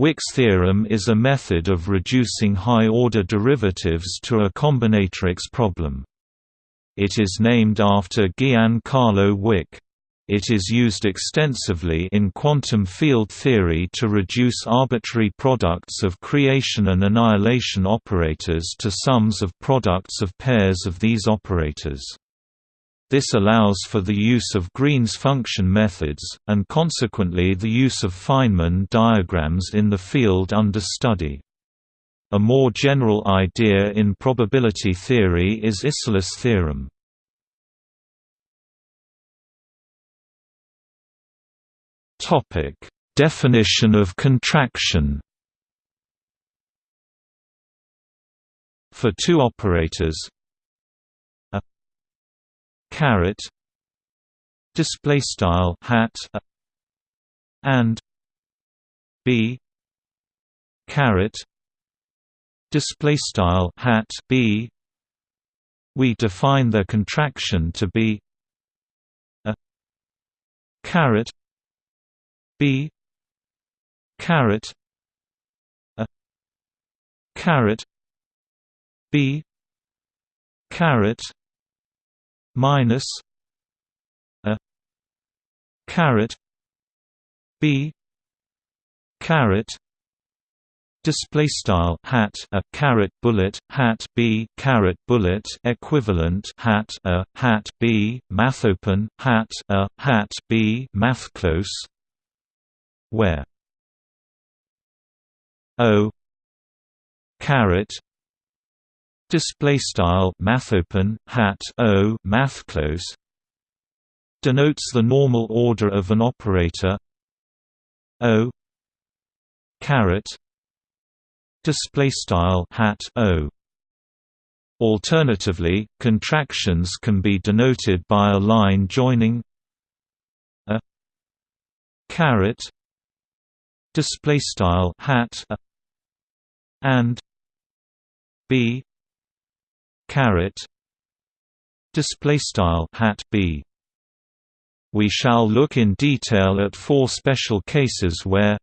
Wick's theorem is a method of reducing high-order derivatives to a combinatorics problem. It is named after Giancarlo Wick. It is used extensively in quantum field theory to reduce arbitrary products of creation and annihilation operators to sums of products of pairs of these operators. This allows for the use of Green's function methods, and consequently the use of Feynman diagrams in the field under study. A more general idea in probability theory is Isserlis theorem. Topic: Definition of contraction. For two operators caret display style hat and b caret display style hat b. We define the contraction to be a caret b caret a caret b caret minus a caret b caret display style hat a caret bullet hat b caret bullet equivalent hat a hat b math open hat a hat b math close where o caret display style math open hat o math close denotes the normal order of an operator o caret display style hat o. Alternatively, contractions can be denoted by a line joining a caret display style hat and b caret display style hat b we shall look in detail at four special cases where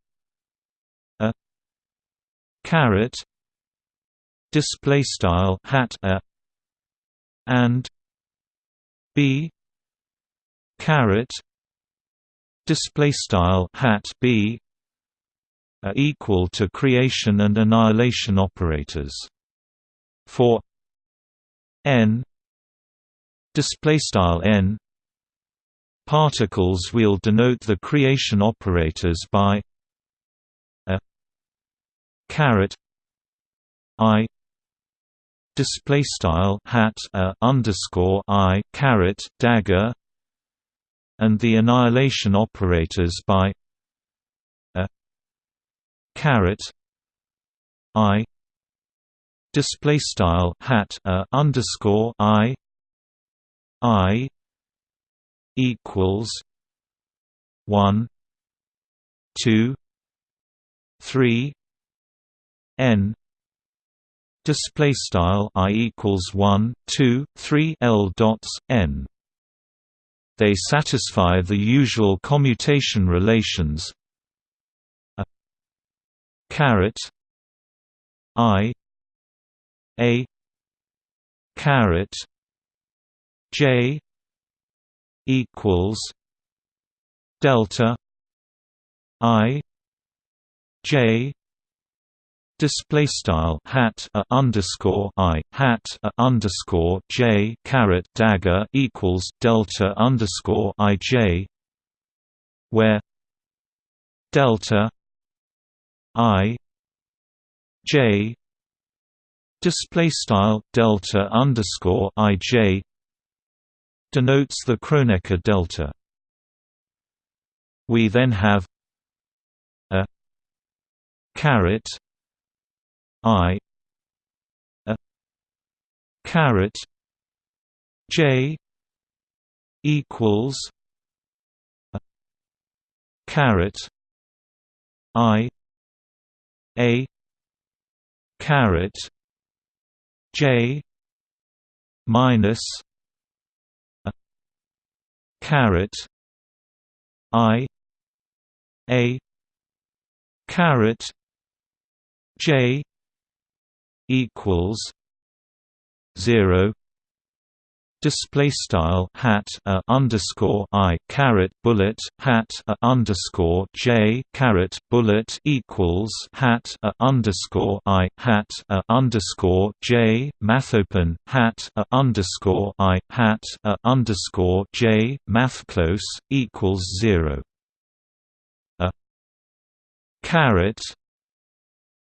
a caret display style hat a and b caret display style hat b are equal to creation and annihilation operators. For n. Display style n. Particles we'll denote the creation operators by a caret i. Display style hat a underscore i caret dagger and the annihilation operators by a caret i display style hat a underscore i i equals one two three n. Display style i equals 1 2 3 l dots n. They satisfy the usual commutation relations. A. Caret. I a. Caret j. Equals. Delta. I. J. Display style hat a underscore i. Hat a underscore j. Caret dagger equals delta underscore i j. Where delta i j display style delta underscore i j denotes the Kronecker delta. We then have a caret i a caret j equals a caret i a caret j minus a caret i a caret J equals zero display style hat a underscore i caret bullet hat a underscore j caret bullet equals hat a underscore i hat a underscore j mathopen hat a underscore i hat a underscore j math close equals zero. A caret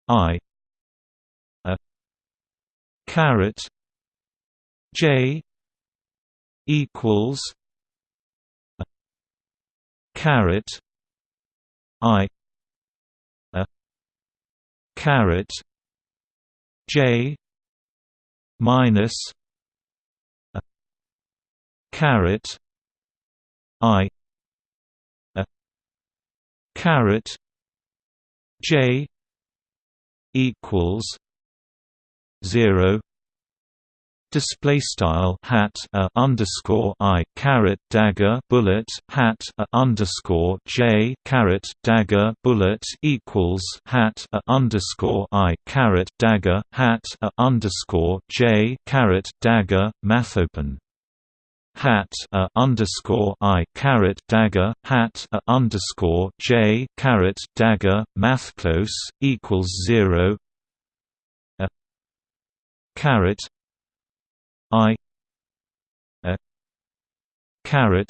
i a caret j equals a caret i a caret j minus a caret i a caret j equals 0 display style hat a underscore i caret dagger bullet hat a underscore j caret dagger bullet equals hat a underscore i caret dagger hat a underscore j caret dagger mathopen hat a underscore i caret dagger hat a underscore j caret dagger math close equals zero. A caret I a caret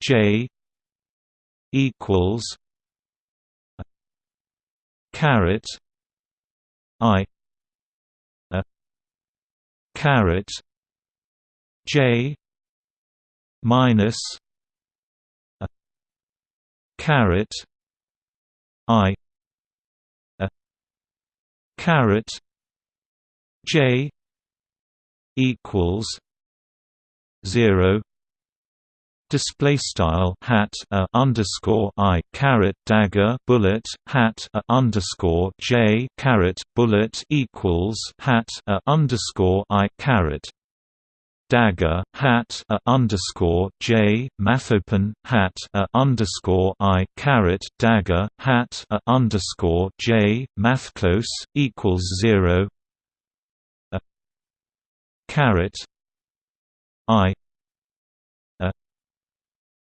J equals a caret I a caret J minus a caret I a caret J equals zero. Display style hat a underscore i caret dagger bullet hat a underscore j caret bullet equals hat a underscore i caret dagger hat a underscore j mathopen hat a underscore i caret dagger hat a underscore j mathclose equals zero caret i a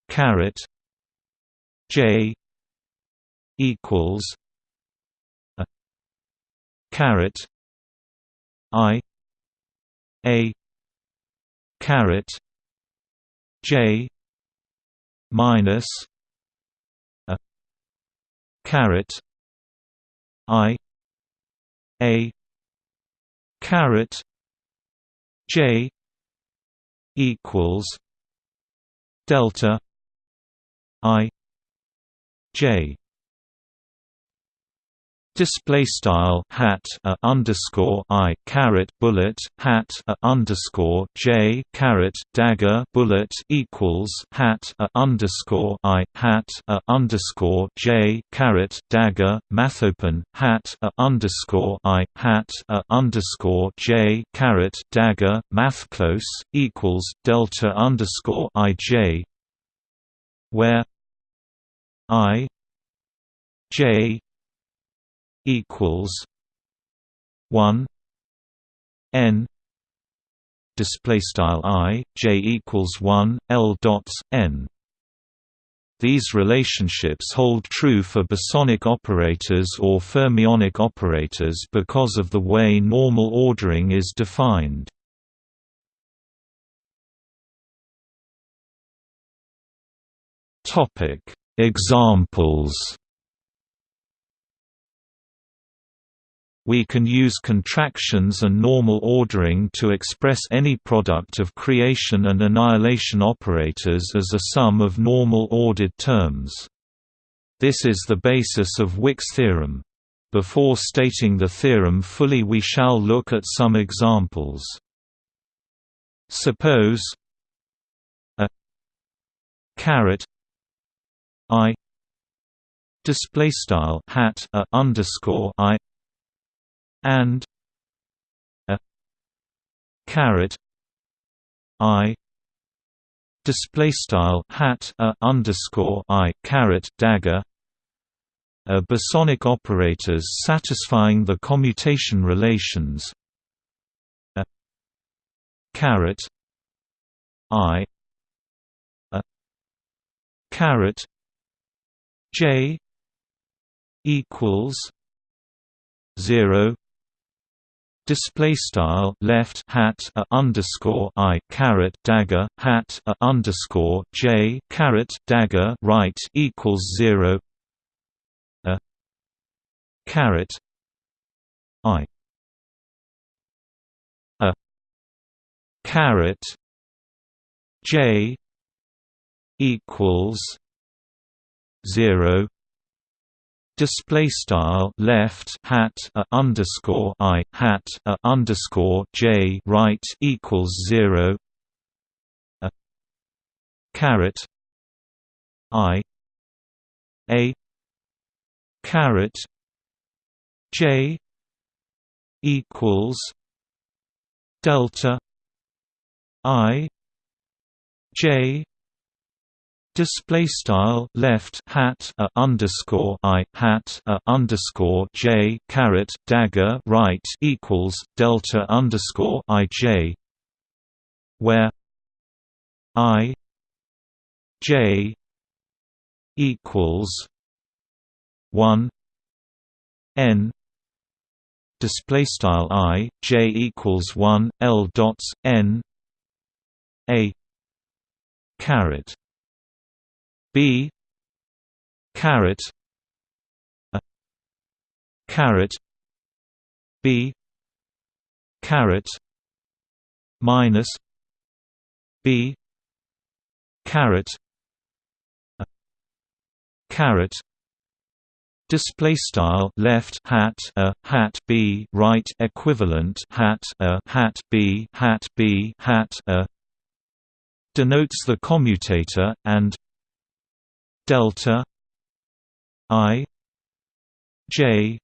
caret j equals a caret i a caret j minus a caret i a caret J equals delta I J Display style hat a underscore i caret bullet hat a underscore j caret dagger bullet equals hat a underscore i hat a underscore j caret dagger mathopen hat a underscore i hat a underscore j caret dagger math close equals delta underscore i j where i j equals one N display style i j equals 1 l dots n. These relationships hold true for bosonic operators or fermionic operators because of the way normal ordering is defined. Topic examples We can use contractions and normal ordering to express any product of creation and annihilation operators as a sum of normal ordered terms. This is the basis of Wick's theorem. Before stating the theorem fully we shall look at some examples. Suppose a caret i display style hat a underscore i and a caret i display style hat a underscore i caret dagger are bosonic operators satisfying the commutation relations a caret i a caret j equals 0 display style left hat a underscore i caret dagger hat a underscore j caret dagger right equals zero a caret i a caret j equals zero display style left hat a underscore i hat a underscore j right equals zero a caret i a caret j equals delta i j Display style left hat a underscore i hat a underscore j caret dagger right equals delta underscore i j, where i j equals one n. Display style i j equals one l dots n a caret b caret a caret b caret minus b caret a caret Display style left hat a hat b right equivalent hat a hat b hat b hat a denotes the commutator and delta i j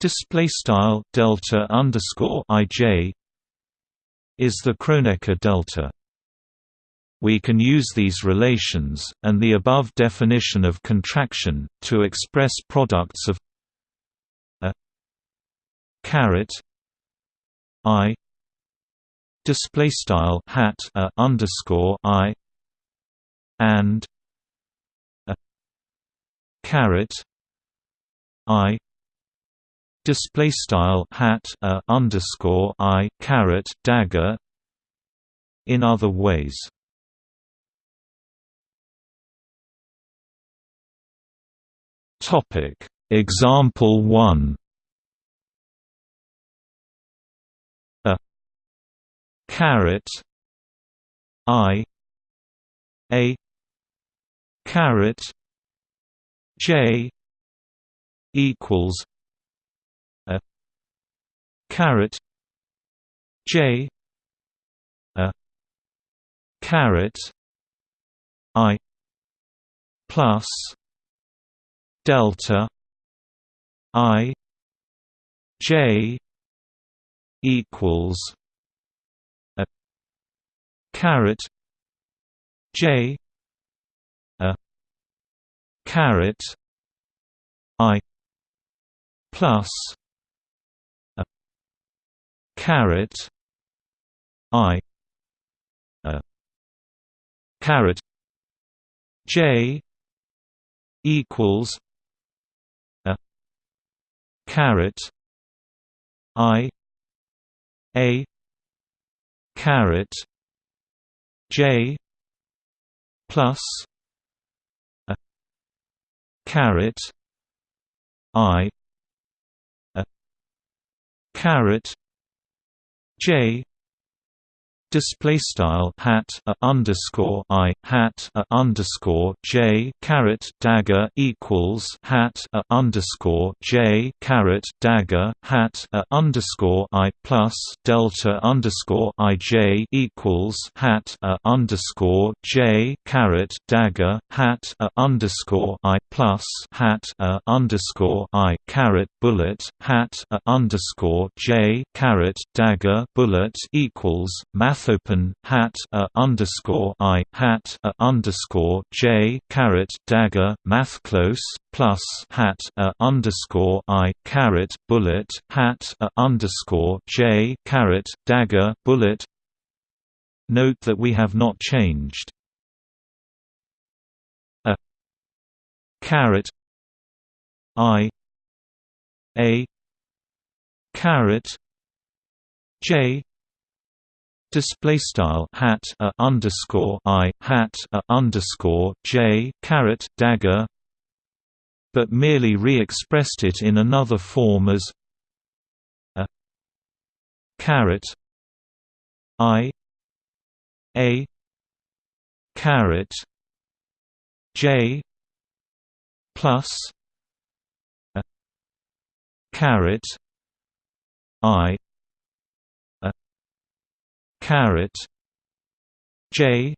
display style delta underscore ij is the Kronecker delta. We can use these relations, and the above definition of contraction, to express products of a caret i display style hat a underscore i and caret i display style hat a underscore i caret dagger in other ways. Topic. Example 1 a caret i a caret J equals a caret J a caret I plus delta I J equals a caret J caret i plus a caret i a caret j equals a caret i a caret j plus caret i a caret j display style hat a underscore i hat a underscore j caret dagger equals hat a underscore j caret dagger hat a underscore i plus delta underscore i j equals hat a underscore j caret dagger hat a underscore i plus hat a underscore i caret bullet hat a underscore j caret dagger bullet equals math mathopen hat a underscore i hat a underscore j caret dagger math close plus hat a underscore i caret bullet hat a underscore j caret dagger bullet. Note that we have not changed. A. Caret. I. A. Caret. J display style hat a underscore i hat a underscore j caret dagger but merely re-expressed it in another form as a caret i a caret j plus a caret i caret j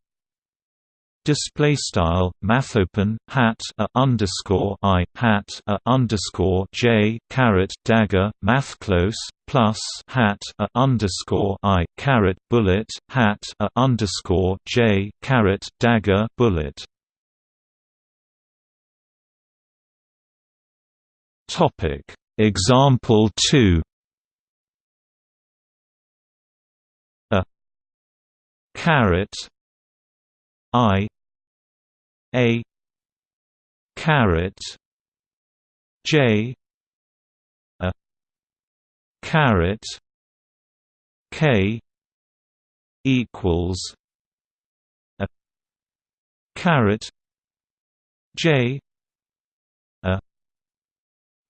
display style mathopen hat a underscore i hat a underscore j caret dagger math close plus hat a underscore i caret bullet hat a underscore j caret dagger bullet. Topic. Example 2 caret I A caret J A caret K equals a carrot J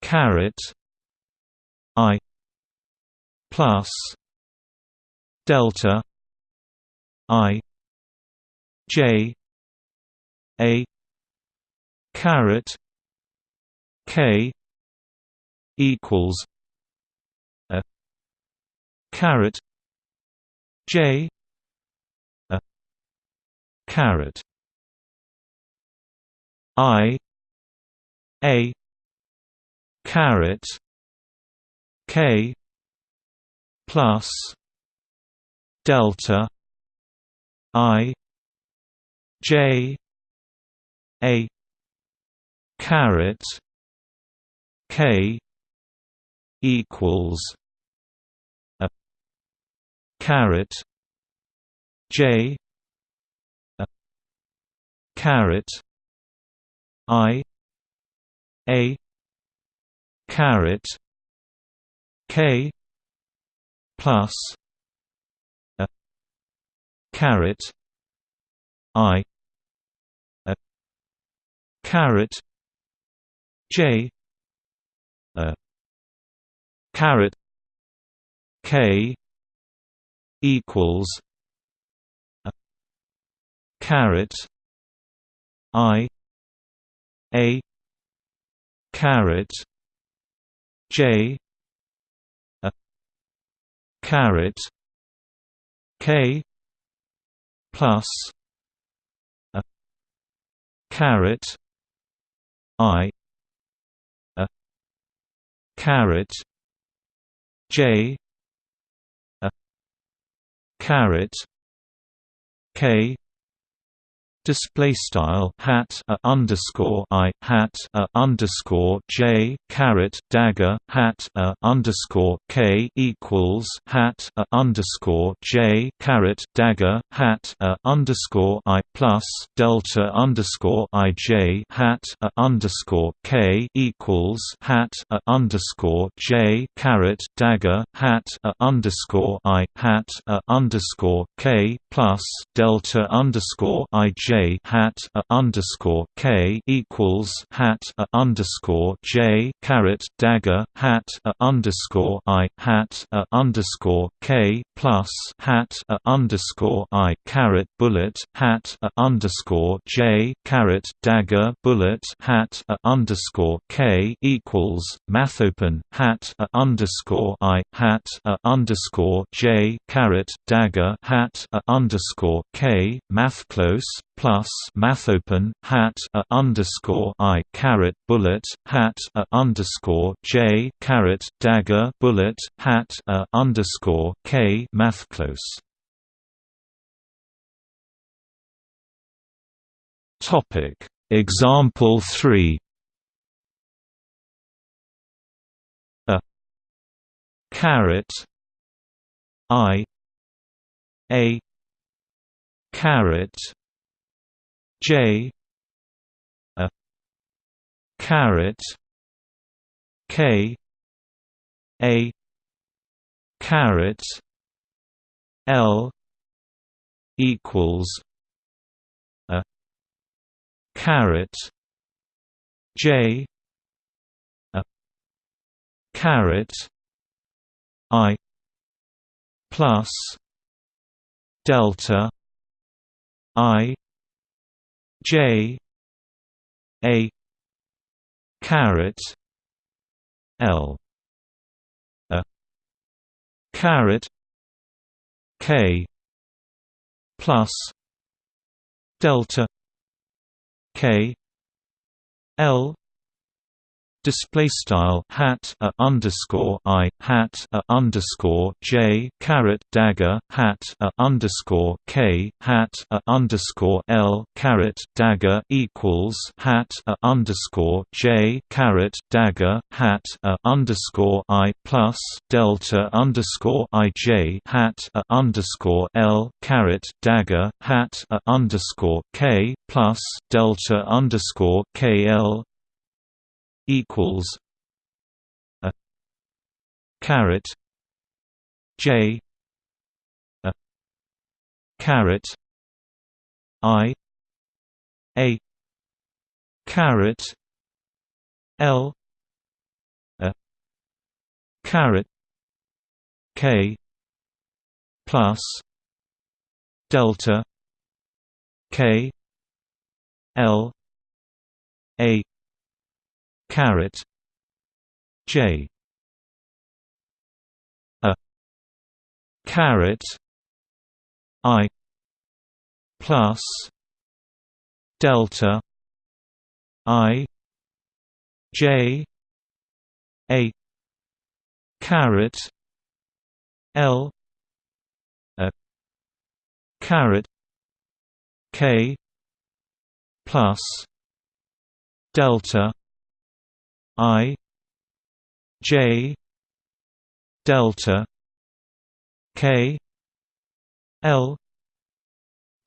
caret i plus delta i j a caret k equals a caret j a caret i a caret k plus delta i j a caret k equals a caret j a caret i a caret k plus caret i a caret j a caret k equals a caret i a caret J a caret K plus a caret I a caret J a caret K display style hat a underscore i hat a underscore j caret dagger hat a underscore k equals hat a underscore j caret dagger hat a underscore i plus delta underscore i j hat a underscore k equals hat a underscore j caret dagger hat a underscore i hat a underscore k plus delta underscore i j hat a underscore k equals hat a underscore j caret dagger hat a underscore i hat a underscore k plus hat a underscore i caret bullet hat a underscore j caret dagger bullet hat a underscore k equals mathopen hat a underscore i hat a underscore j caret dagger hat a underscore k math close plus plus math open hat a underscore i caret bullet hat a underscore j caret dagger bullet hat a underscore k math close. Topic. Example three. A. Caret I. A. Caret J. A. Caret K. A. Caret L. Equals a. Caret J. A. Caret I. Plus delta I J A caret L a caret K plus delta K L display style hat a underscore i hat a underscore j caret dagger hat a underscore k hat a underscore l caret dagger equals hat a underscore j caret dagger hat a underscore i plus delta underscore i j hat a underscore l caret dagger hat a underscore k plus delta underscore k l equals a caret J a caret I a caret L a caret K plus delta K L a caret J. A. Caret I. Plus. Delta. I. J. A. Caret L. A. Caret K. Plus. Delta I J delta K L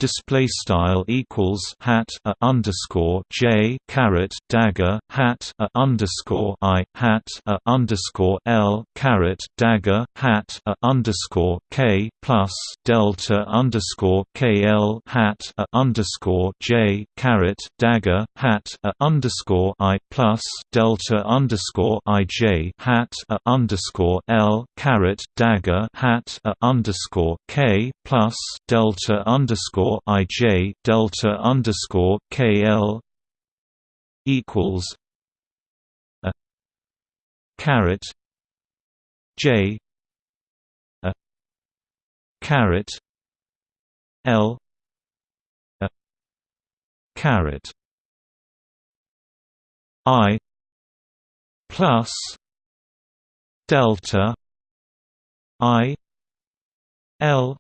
display style equals hat a underscore j caret dagger hat a underscore i hat a underscore l caret dagger hat a underscore k plus delta underscore k l hat a underscore j caret dagger hat a underscore i plus delta underscore i j hat a underscore l caret dagger hat a underscore k plus delta underscore I J delta underscore K L equals a caret J a caret L a caret I plus delta I L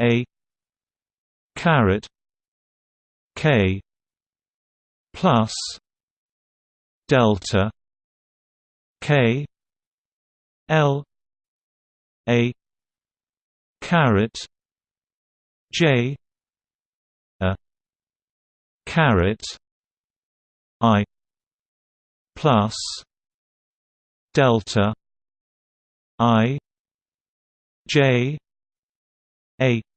a caret k plus delta k l a caret j a caret i plus delta i j a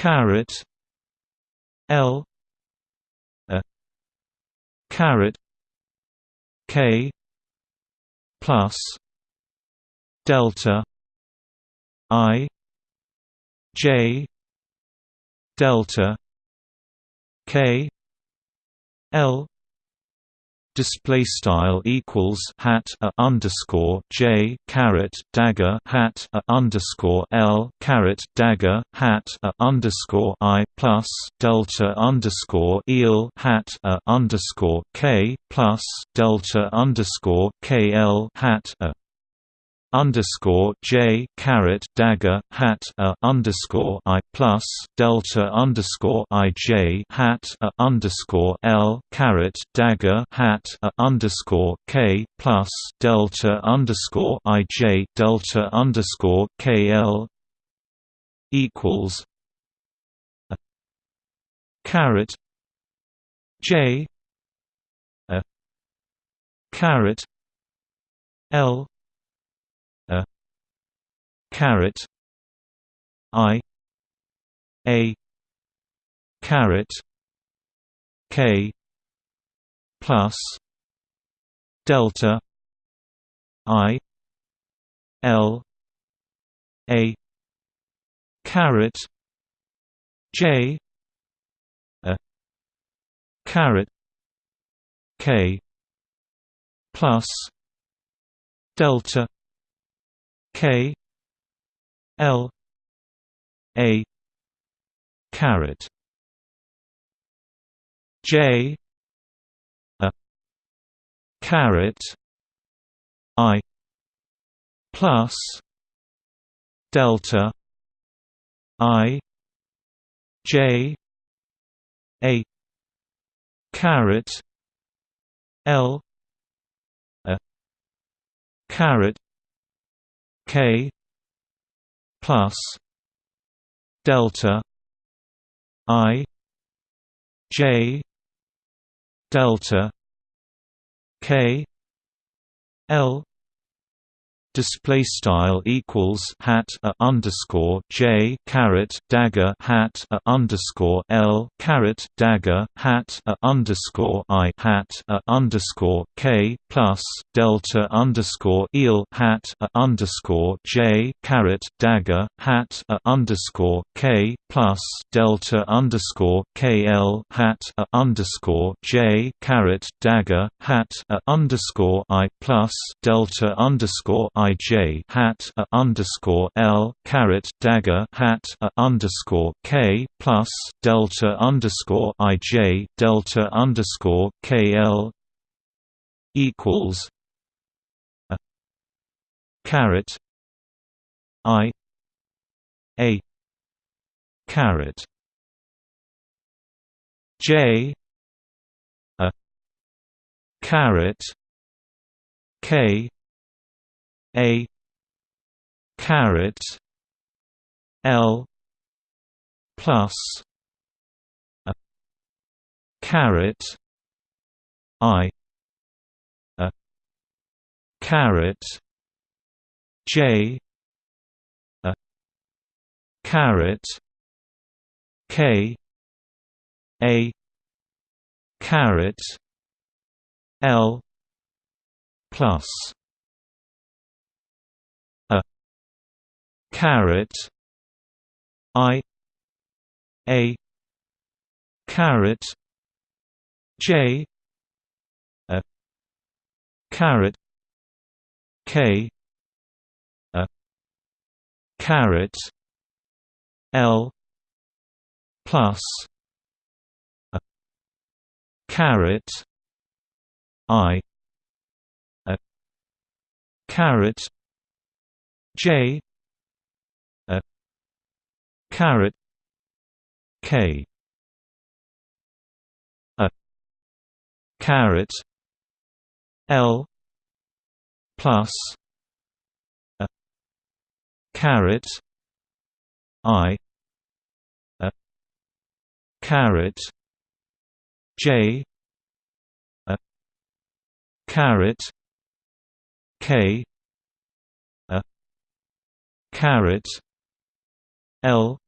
caret L a caret K plus delta I J delta K L display style equals hat a underscore j caret dagger hat a underscore l caret dagger hat a underscore i plus delta underscore eel hat a underscore k plus delta underscore k l hat a underscore J caret dagger hat a underscore I plus delta underscore I J hat a underscore L caret dagger hat a underscore K plus delta underscore I J delta underscore K L equals a caret J a caret L caret I. A. Caret K. Plus. Delta. I. L. A. Caret J. A. Caret K. Plus. Delta. K L. A. Caret J. A. Caret I. Plus. Delta. I. J. A. Caret L. A. Caret K plus delta I J delta K L display style equals hat a underscore j caret dagger hat a underscore l caret dagger hat a underscore i hat a underscore k plus delta underscore eel hat a underscore j caret dagger hat a underscore k plus delta underscore k l hat a underscore j caret dagger hat a underscore i plus delta underscore I J hat a underscore L caret dagger hat a underscore K plus delta underscore I J delta underscore K L equals a caret I a caret J a caret K a caret L plus a caret I a caret J a caret K a caret L plus caret I. A. Caret. J. A. Caret. K. A. Caret. L. Plus. A. Caret. I. A. Caret. J caret K. A. Caret L. Plus. A. Caret I. A. Caret J. A. Caret K. A. Caret L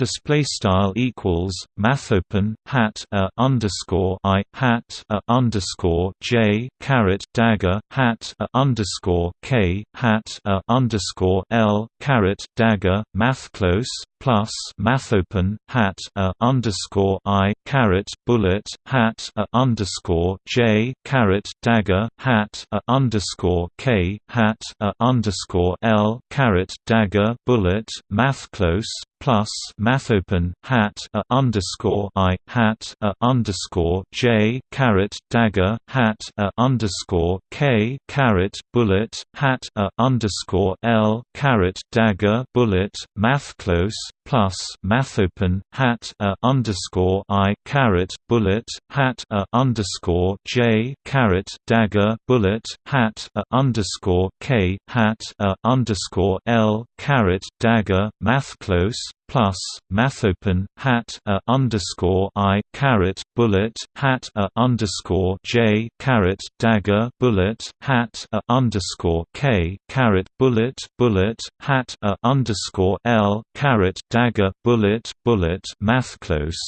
display style equals mathopen hat a underscore i hat a underscore j caret dagger hat a underscore k hat a underscore l caret dagger math close plus math open hat a underscore i caret bullet hat a underscore j caret dagger hat a underscore k hat a underscore l caret dagger bullet math close plus math open hat a underscore i hat a underscore j caret dagger hat a underscore k caret bullet hat a underscore l caret dagger bullet math close plus math open hat a underscore i caret bullet hat a underscore j caret dagger bullet hat a underscore k hat a underscore l caret dagger math close plus mathopen hat a underscore i caret bullet hat a underscore j caret dagger bullet hat a underscore k caret bullet bullet hat a underscore l caret dagger bullet bullet math close.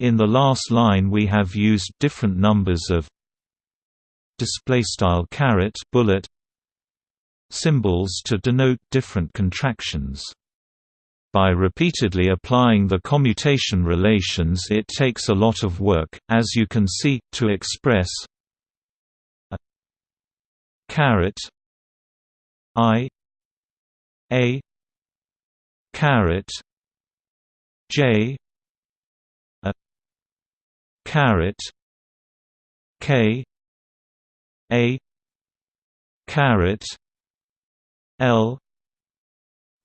In the last line we have used different numbers of display style caret bullet symbols to denote different contractions by repeatedly applying the commutation relations it takes a lot of work, as you can see, to express a i a caret j a caret k a caret l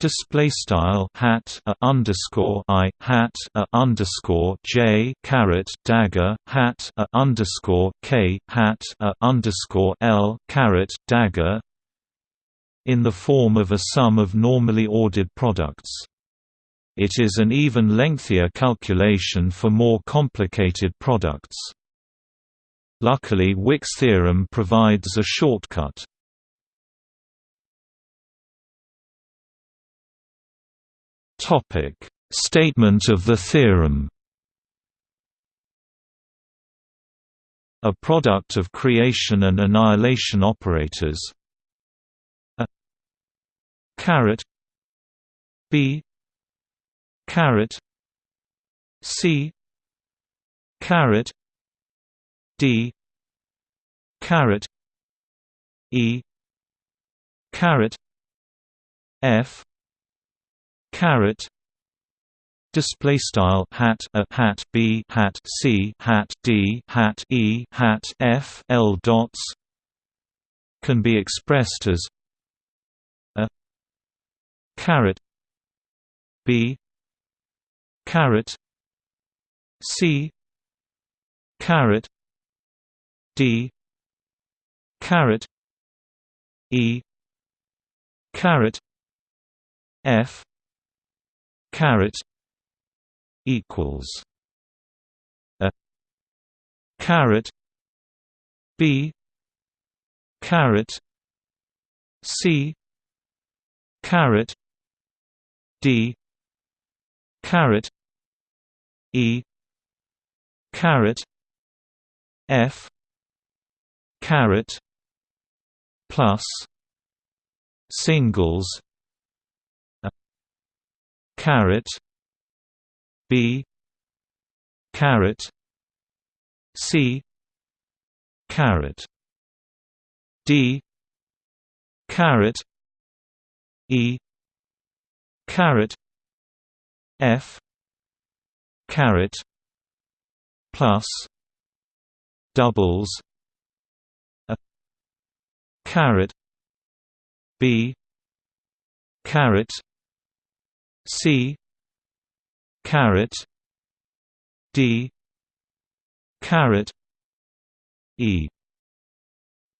display style hat a underscore i hat a underscore j caret dagger hat a underscore k hat a underscore l caret dagger in the form of a sum of normally ordered products. It is an even lengthier calculation for more complicated products. Luckily Wick's theorem provides a shortcut. Statement of the theorem. A product of creation and annihilation operators. A caret b. Caret c. Caret d. Caret e. Caret f caret display style hat a hat b hat c hat d hat e hat f l dots can be expressed as a caret b caret c caret d caret e caret f caret equals a caret b caret c caret d caret e caret f caret plus singles caret B caret C caret D caret E caret F caret plus doubles a caret B caret C caret D caret E.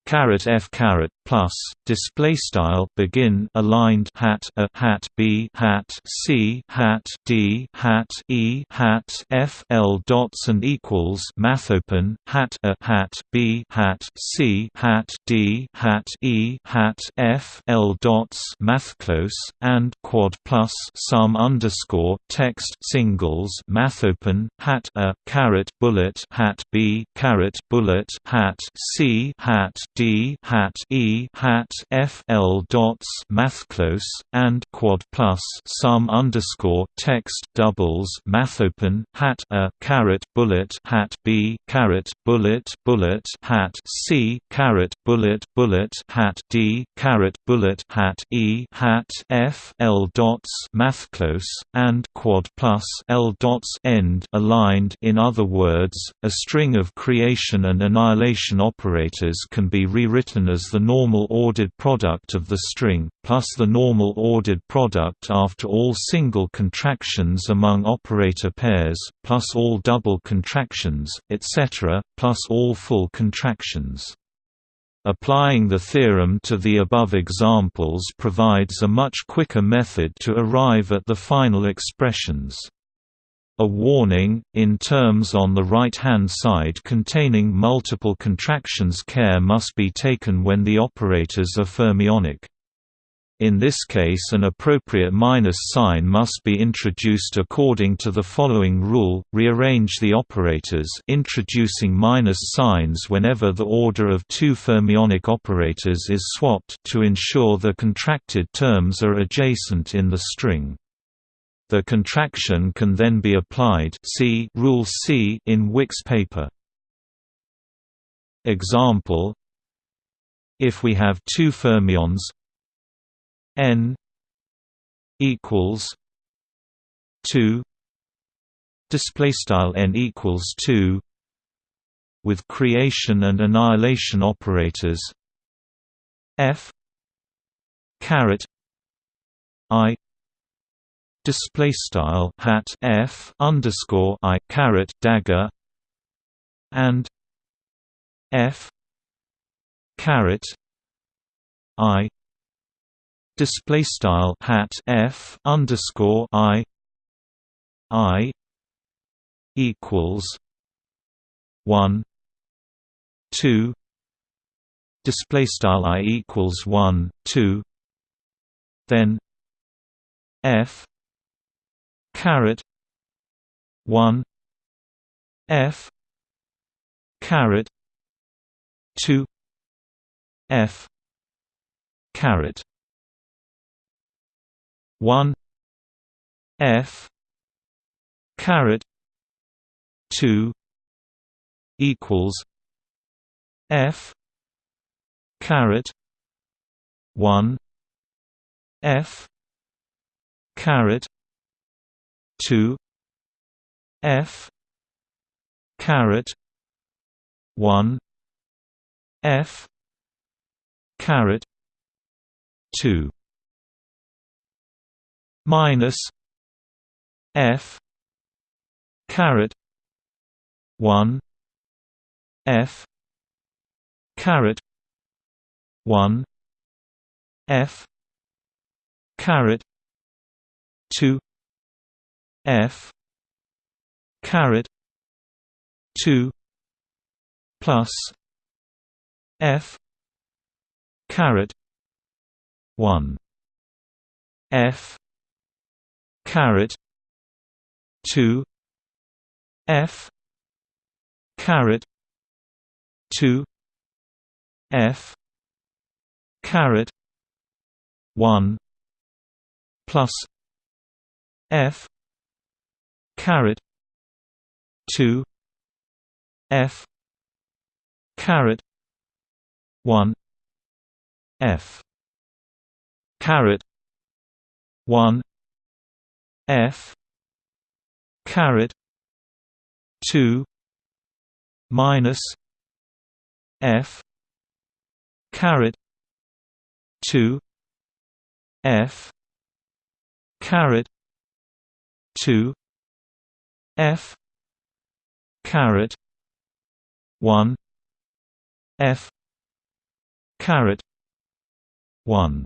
Caret f caret plus display style begin aligned hat a hat b hat c hat d hat e hat f l dots and equals math open hat a hat b hat c hat d hat e hat f l dots math close and quad plus sum underscore text singles math open hat a caret bullet hat b caret bullet hat c hat D hat E hat f l dots mathclose and quad plus sum underscore text doubles mathopen hat a caret bullet hat b caret bullet bullet hat c caret bullet bullet hat d caret bullet hat e hat f l dots mathclose and quad plus l dots end aligned. In other words a string of creation and annihilation operators can be rewritten as the normal ordered product of the string, plus the normal ordered product after all single contractions among operator pairs, plus all double contractions, etc., plus all full contractions. Applying the theorem to the above examples provides a much quicker method to arrive at the final expressions. A warning, in terms on the right-hand side containing multiple contractions care must be taken when the operators are fermionic. In this case an appropriate minus sign must be introduced according to the following rule, rearrange the operators introducing minus signs whenever the order of two fermionic operators is swapped to ensure the contracted terms are adjacent in the string. The contraction can then be applied see Rule C in Wick's paper. Example If we have two fermions n equals 2 display style n equals 2 with creation and annihilation operators f caret i display style hat f underscore i caret dagger and f caret i display style hat f underscore i i equals one two display style i equals one two then f caret one. F. Caret two. F. Caret 1 f. Caret 2 equals. F. Caret 1 f. Caret 2 f caret 1 f caret 2 minus f caret 1 f caret 1 f caret 2 f. Caret 2 plus. F. Caret 1 f. Caret 2 f. Caret 2 f. Caret 1 plus. F caret. 2 f. caret. 1 f. caret. 1 f. caret. 2 minus f. caret. 2 f. caret. 2 f caret 1 f caret 1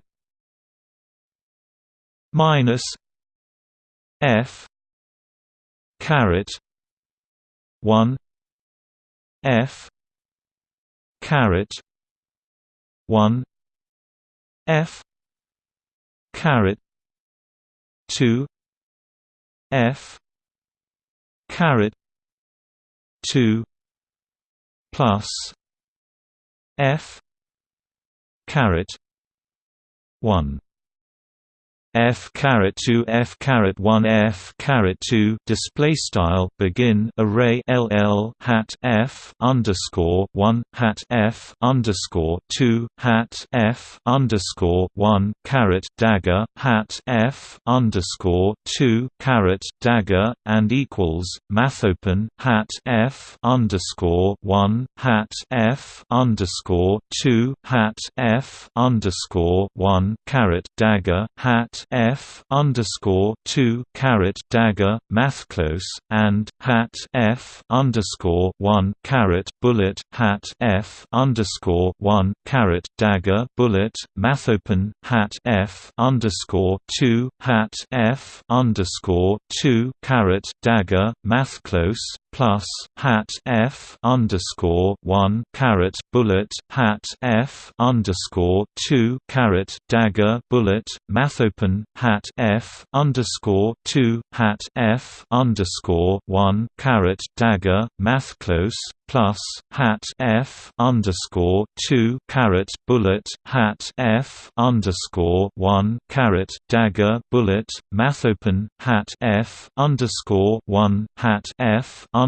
minus f caret 1 f caret 1 f caret 2 f caret 2 plus f caret 1 f caret 2 f caret 1 f caret 2 display style begin array ll hat f underscore 1 hat f underscore 2 hat f underscore 1 caret dagger hat f underscore 2 caret dagger and equals mathopen hat f underscore 1 hat f underscore 2 hat f underscore 1 caret dagger hat f underscore two caret dagger mathclose and hat f underscore one caret bullet hat f underscore one caret dagger bullet mathopen hat f underscore two hat f underscore two caret dagger mathclose plus hat f underscore one caret bullet hat f underscore two caret dagger bullet mathopen hat f underscore two hat f underscore one caret dagger mathclose plus hat f underscore two caret bullet hat f underscore one caret dagger bullet mathopen hat f underscore one hat f underscore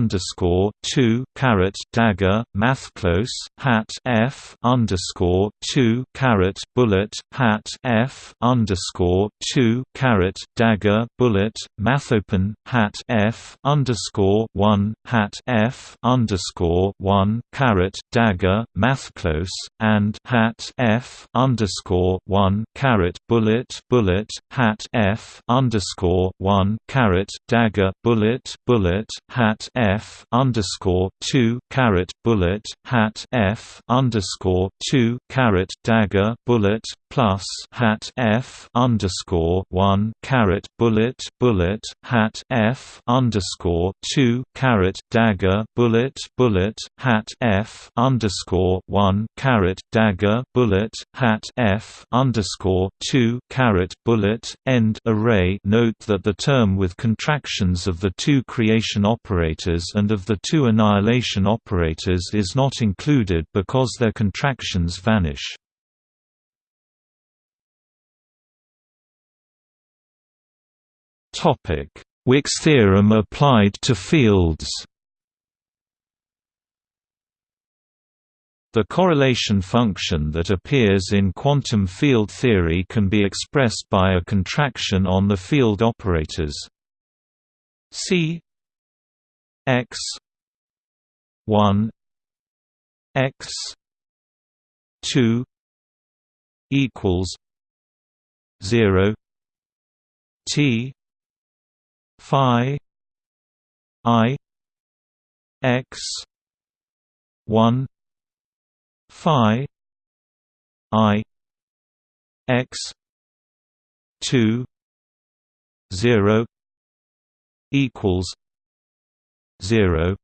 two caret dagger mathclose hat f underscore two caret bullet hat f underscore two caret dagger bullet mathopen hat f underscore one hat f underscore underscore one caret dagger mathclose and hat f underscore one caret bullet bullet hat f underscore one caret dagger bullet bullet hat f underscore two caret bullet hat f underscore two caret dagger bullet plus hat f underscore one caret bullet bullet hat f underscore two caret dagger bullet bullet hat f underscore one caret dagger bullet hat f underscore two caret bullet end array. Note that the term with contractions of the two creation operators and of the two annihilation operators is not included because their contractions vanish. Wick's theorem applied to fields The correlation function that appears in quantum field theory can be expressed by a contraction on the field operators C x 1 x 2 equals 0 T phi i x 1 phi i x 2 0 equals 0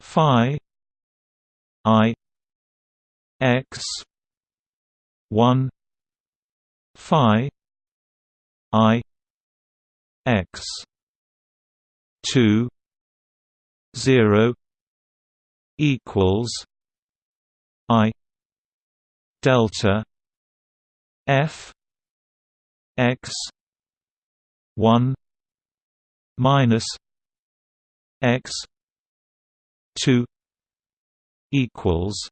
phi i x 1 phi i x 2 0 equals i delta f x 1 minus x 2 equals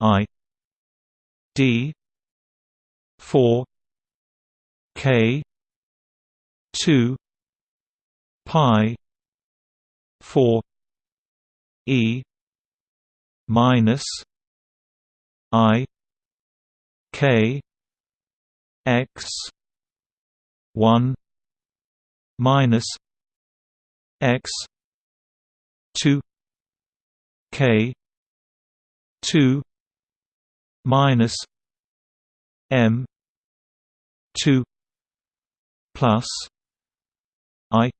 i d 4 k 2 pi 4 e minus i k x 1 minus x 2 k 2 minus m 2 plus i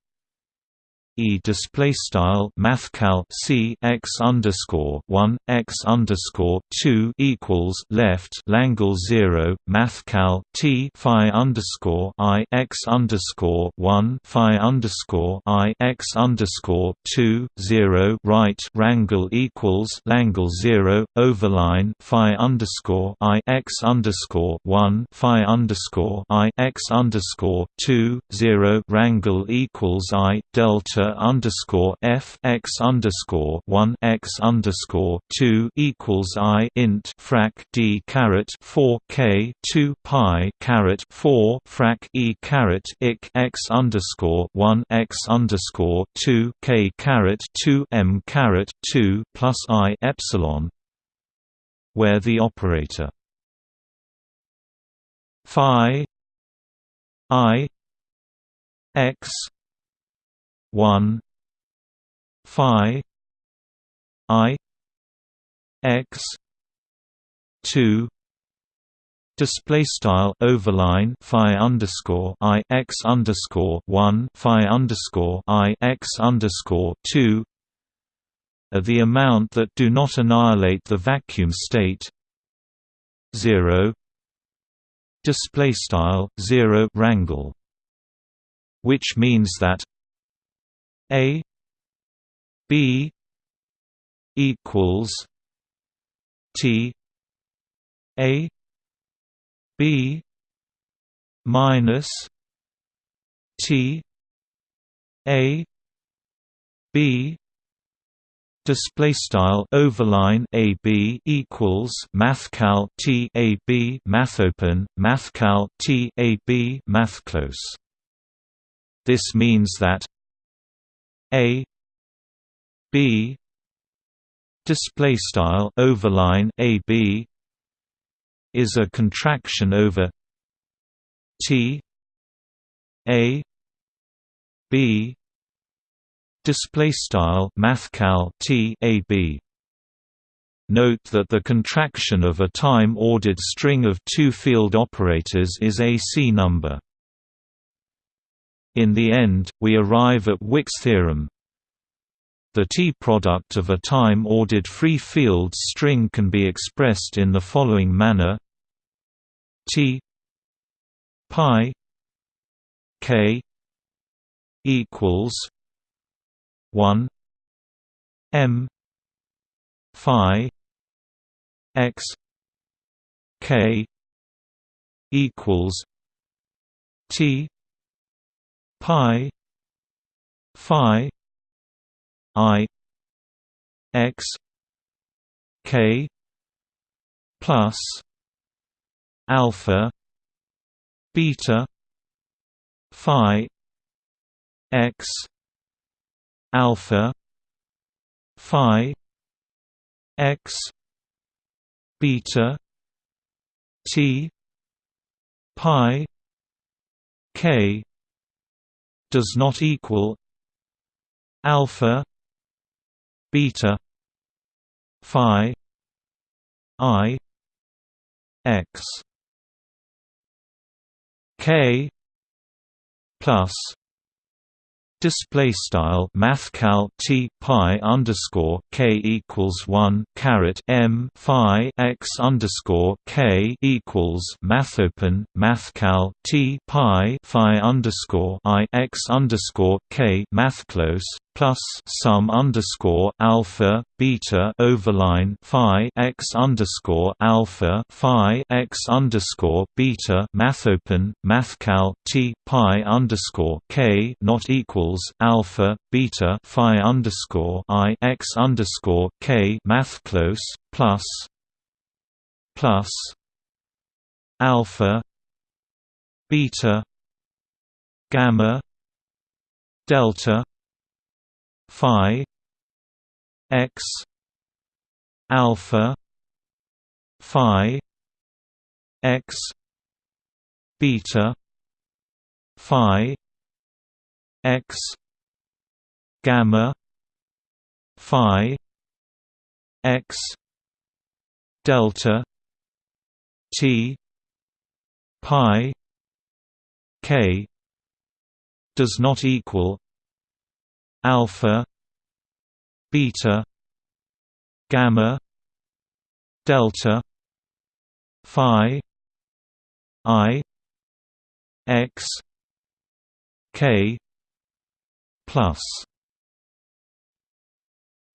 e display style mathcal c x underscore one x underscore two equals left Langle zero mathcal t phi underscore i x underscore one phi underscore i x underscore two zero right Rangle equals Langle zero overline phi underscore i x underscore one phi underscore i x underscore two zero Rangle equals i delta underscore f x underscore one x underscore two equals i int frac d caret four k two pi caret four frac e caret ik x underscore one x underscore two k caret two m caret two plus i epsilon where the operator phi i x 1 phi i x 2 Display style overline phi underscore i x underscore one phi underscore i x underscore two are the amount that do not annihilate the vacuum state zero display style zero rangle which means that a b equals t a b minus t a b display style overline a b equals mathcal t a b mathopen mathcal t a b mathclose this means that a b display style overline a b is a contraction over T A B display style mathcal T A B Note that the contraction of a time-ordered string of two field operators is a C number. In the end, we arrive at Wick's theorem, the T-product of a time-ordered free field string can be expressed in the following manner. T pi k equals 1 m phi x k equals T pi phi I X K plus alpha beta phi X alpha phi X beta T pi K does not equal alpha beta phi i x k plus Display style mathcal t pi underscore k equals one caret m phi x underscore k equals mathopen mathcal t pi phi underscore i x underscore k mathclose plus sum underscore alpha beta overline phi x underscore alpha phi x underscore beta math mathopen mathcal t pi underscore k not equals alpha beta phi underscore i x underscore k math close plus plus alpha beta gamma delta phi x alpha phi x beta phi x gamma phi x delta t pi k does not equal alpha beta gamma delta phi i x k plus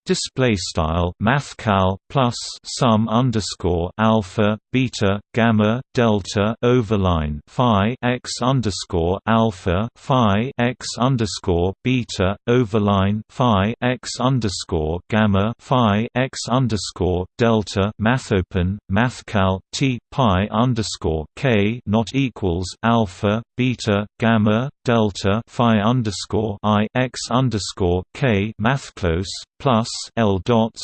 Display style mathcal plus sum underscore alpha beta gamma delta overline phi x underscore alpha phi x underscore beta overline phi x underscore gamma phi x underscore delta mathopen mathcal t pi underscore k not equals alpha beta gamma delta phi underscore i x underscore k mathclose plus L dots.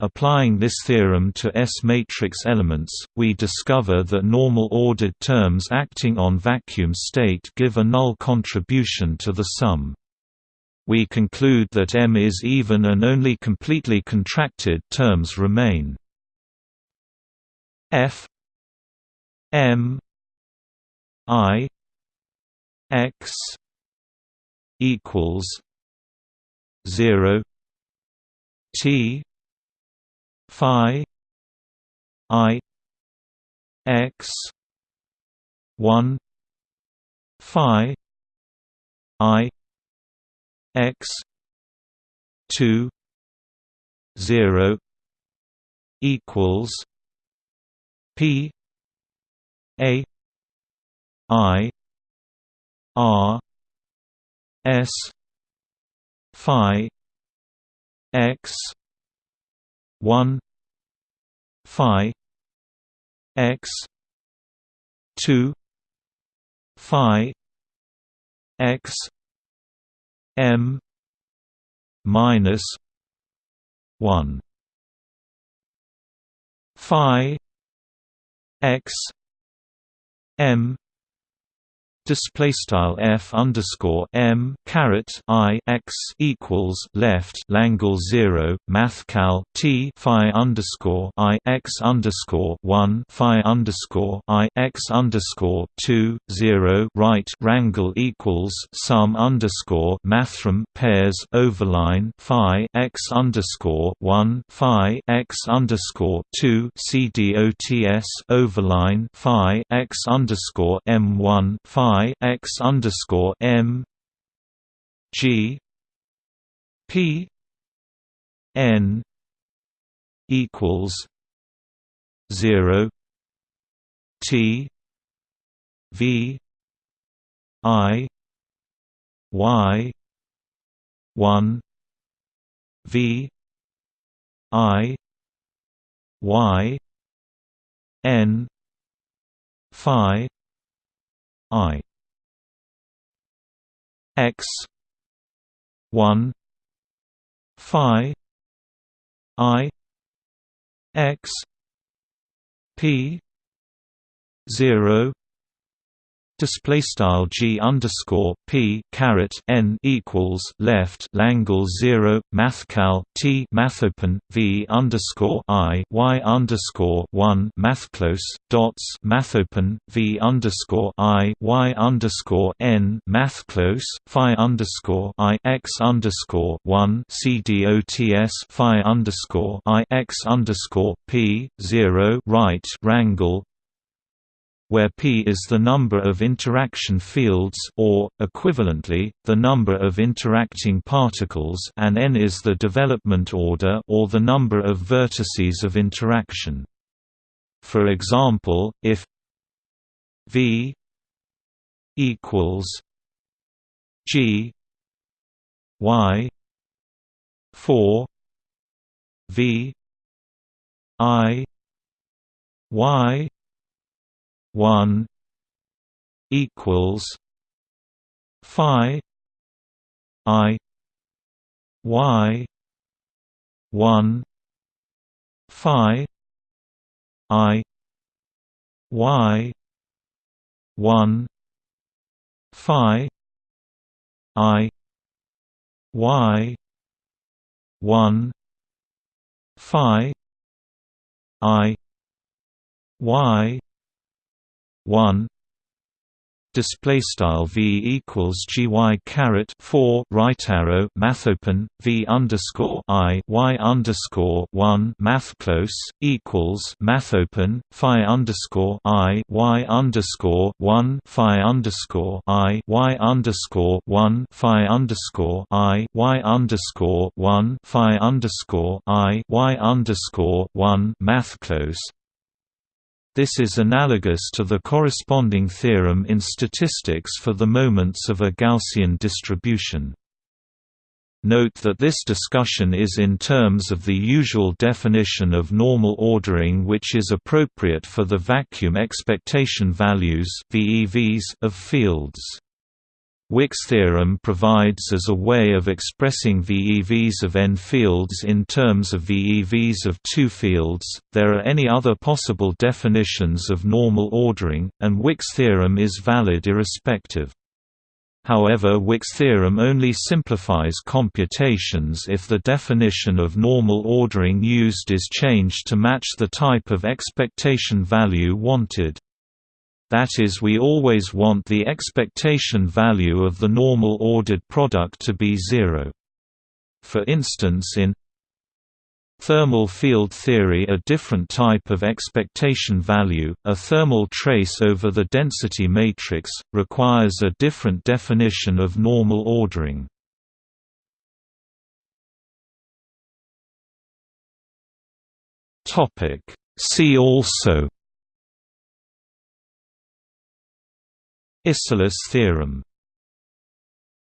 Applying this theorem to S-matrix elements, we discover that normal ordered terms acting on vacuum state give a null contribution to the sum. We conclude that M is even and only completely contracted terms remain. F M I X equals 0 T Phi I X one Phi I X two zero equals P A I R S Phi x 1 phi x 2 phi x m minus 1 phi x m display style f underscore m caret i x equals left Langle zero math cal t phi underscore i x underscore one phi underscore i x underscore two zero right rangle equals sum underscore mathrm pairs overline phi x underscore one phi x underscore two cdots overline phi x underscore m one phi I x underscore M G P N equals zero T V I Y one V I Y N Phi I. X. one. Phi. I. X. P. zero display style g underscore p caret n equals left Langle zero mathcal t mathopen v underscore i y underscore one mathclose dots mathopen v underscore i y underscore n mathclose phi underscore i x underscore one c dots phi underscore i x underscore p zero right rangle where p is the number of interaction fields or, equivalently, the number of interacting particles and n is the development order or the number of vertices of interaction. For example, if v equals g y 4 v i y one equals Phi I Y one Phi I Y one Phi I Y one Phi I Y one. Display style v equals gy caret 4 right arrow math open v underscore i y underscore 1 math close equals math open phi underscore i y underscore 1 phi underscore i y underscore 1 phi underscore i y underscore 1 phi underscore i y underscore 1 math close this is analogous to the corresponding theorem in statistics for the moments of a Gaussian distribution. Note that this discussion is in terms of the usual definition of normal ordering which is appropriate for the vacuum expectation values of fields. Wick's theorem provides as a way of expressing VEVs of n fields in terms of VEVs of two fields. There are any other possible definitions of normal ordering, and Wick's theorem is valid irrespective. However Wick's theorem only simplifies computations if the definition of normal ordering used is changed to match the type of expectation value wanted that is we always want the expectation value of the normal ordered product to be zero. For instance in Thermal field theory a different type of expectation value, a thermal trace over the density matrix, requires a different definition of normal ordering. See also Isserlis theorem